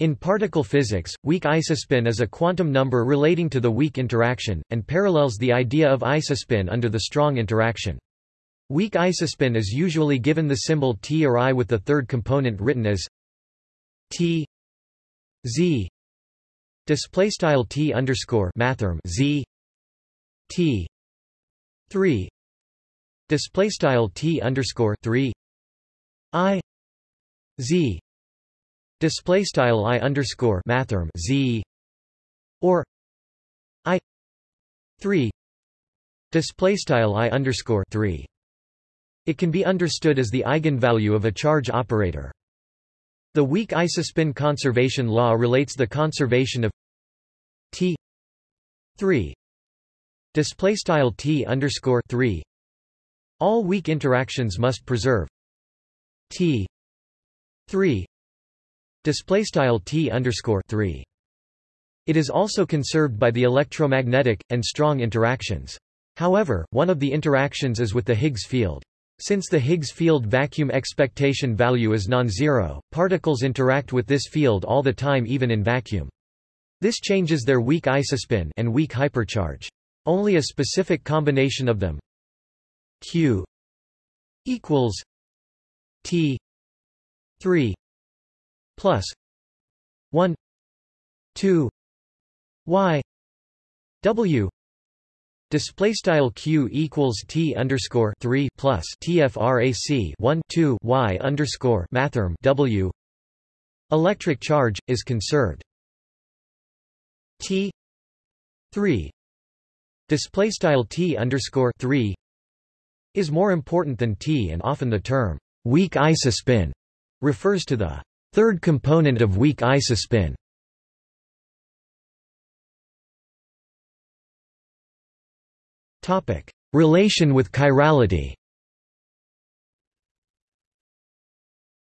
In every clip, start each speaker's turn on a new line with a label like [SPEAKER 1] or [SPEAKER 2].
[SPEAKER 1] In particle physics, weak isospin is a quantum number relating to the weak interaction, and parallels the idea of isospin under the strong interaction. Weak isospin is usually given the symbol T or I with the third component written as T Z. Underscore Z T 3 display style T underscore 3 I Z display style I underscore mathrm Z or I 3 display style I underscore 3 it can be understood as the eigenvalue of a charge operator. The weak isospin conservation law relates the conservation of T 3 display style T underscore 3 all weak interactions must preserve T 3 display style T underscore 3 it is also conserved by the electromagnetic and strong interactions however one of the interactions is with the Higgs field since the Higgs field vacuum expectation value is non-zero, particles interact with this field all the time even in vacuum. This changes their weak isospin and weak hypercharge. Only a specific combination of them Q equals T 3 plus 1 2 Y W Display style q equals t underscore three plus tfrac one two y underscore mathrm w. Electric charge is conserved. T three display style t underscore three is more important than t, and often the term weak isospin refers to the third component of weak isospin. Topic: Relation with chirality.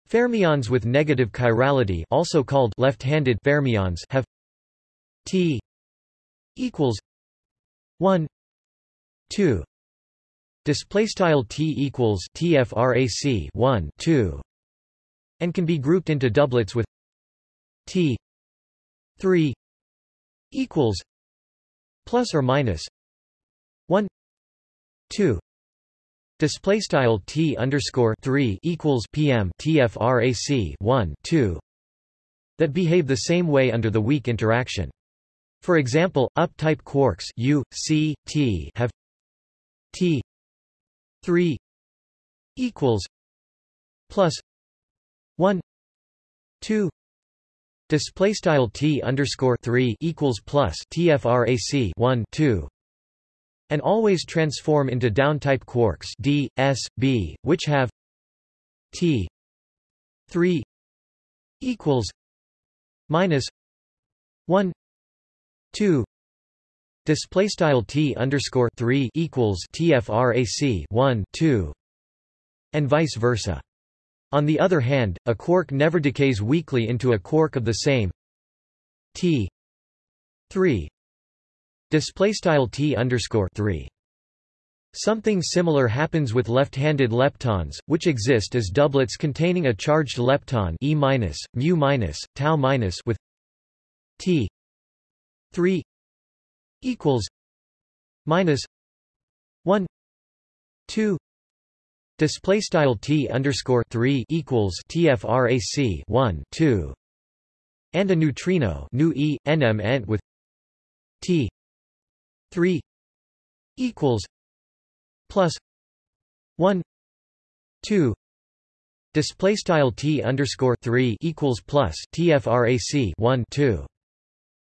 [SPEAKER 1] Fermions with negative chirality, also called left-handed fermions, have T equals 1 2 display style T equals TFRAC 1 2 and can be grouped into doublets with T 3 equals plus or minus 1 2 display style t underscore 3 equals pm tfrac 1 2 that behave the same way under the weak interaction. For example up-type quarks u c t have t 3 equals plus 1 2 display style t underscore 3 equals plus tfrac 1 2 and always transform into down-type quarks d, s, b, which have t 3 equals minus 1 2 display style t underscore 3 equals tfrac 1 2 and vice versa on the other hand a quark never decays weakly into a quark of the same t 3 Display style t underscore three. Something similar happens with left-handed leptons, which exist as doublets containing a charged lepton e minus, mu minus, tau minus with t 3 equals minus 1 2 display style t underscore 3 equals tfrac 1 2 and a neutrino nu e nm with t 3 equals plus 1 2 display style t underscore 3 equals plus tfrac 1 2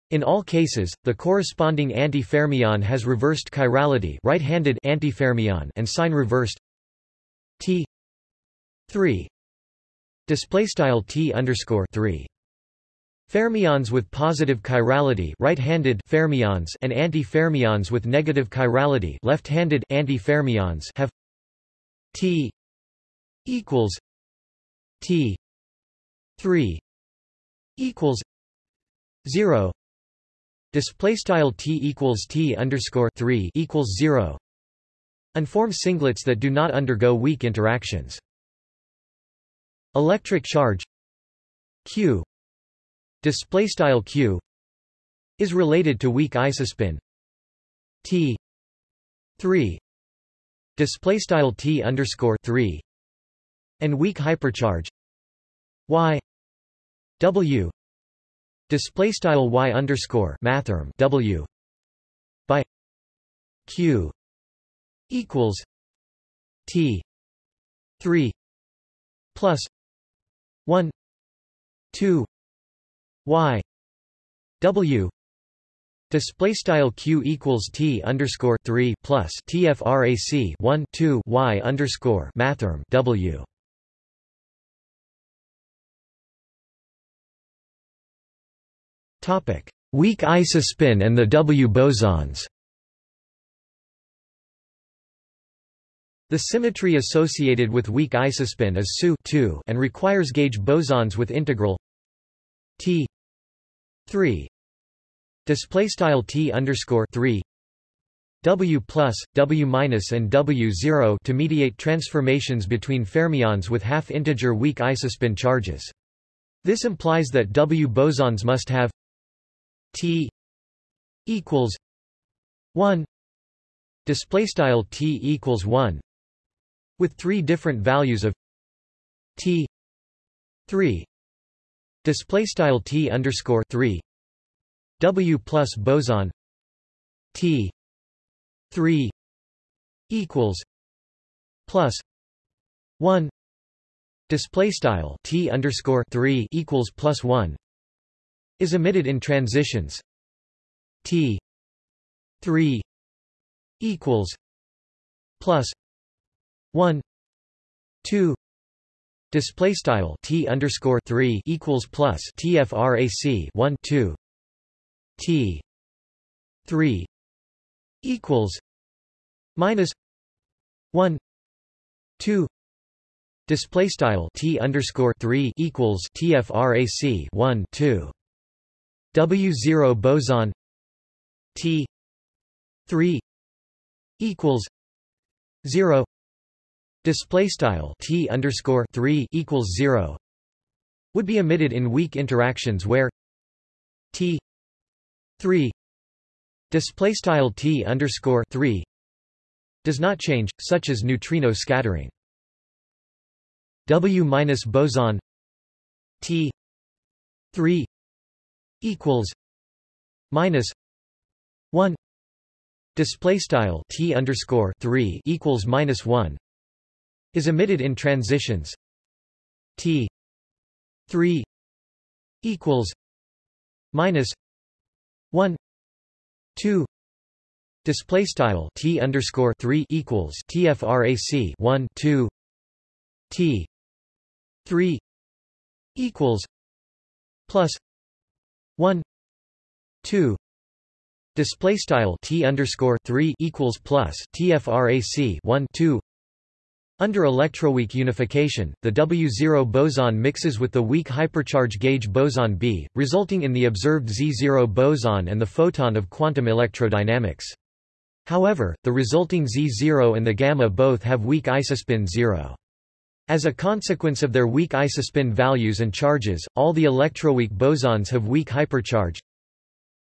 [SPEAKER 1] in all cases, the corresponding antifermion has reversed chirality right-handed antifermion and sign reversed t 3 display style t underscore 3 Fermions with positive chirality right-handed fermions and antifermions with negative chirality left-handed antifermions have T equals T 3 equals 0 display style T equals T underscore 3 equals 0 and form singlets that do not undergo weak interactions. Electric charge Q. Display style q is related to weak isospin. T. 3 display style t underscore 3 and weak hypercharge y. W. Display style y underscore mathrm w by q equals t 3 plus 1 2 y w Display style q equals t underscore three plus tfrac one two y underscore mathrm w. Topic: Weak isospin and the W bosons. The symmetry associated with weak isospin is SU and requires gauge bosons with integral T 3 display style T underscore 3 W plus, W minus and W zero to mediate transformations between fermions with half-integer weak isospin charges. This implies that W bosons must have T equals 1 display style T equals 1 with three different values of T 3 display style T underscore 3 W plus boson T 3 equals plus 1 display style T underscore 3 equals plus 1 is emitted in transitions. T 3 equals plus 1 2 display style T underscore 3 equals plus TFRAC 1 2 T three equals minus one two display style T underscore three equals TFRAC one two W zero boson T three equals zero display style T underscore three equals zero would be emitted in weak interactions where T 3 display style t underscore 3 does not change, such as neutrino scattering. W minus boson T three equals minus one display style T underscore three equals minus one is emitted in transitions. T three equals minus 1 2 display style t underscore 3 equals tfrac 1 2 t 3 equals plus 1 2 display style t underscore 3 equals plus tfrac 1 2 under electroweak unification, the W0 boson mixes with the weak hypercharge gauge boson B, resulting in the observed Z0 boson and the photon of quantum electrodynamics. However, the resulting Z0 and the gamma both have weak isospin 0. As a consequence of their weak isospin values and charges, all the electroweak bosons have weak hypercharge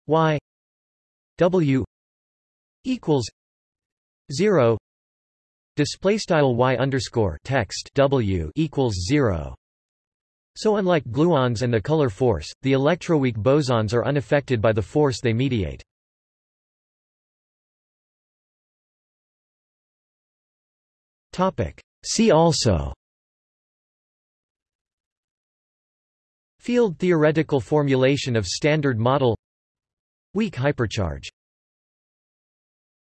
[SPEAKER 1] Y W equals 0 Display style y underscore text w equals zero. So unlike gluons and the color force, the electroweak bosons are unaffected by the force they mediate. Topic. See also Field theoretical formulation of Standard Model Weak hypercharge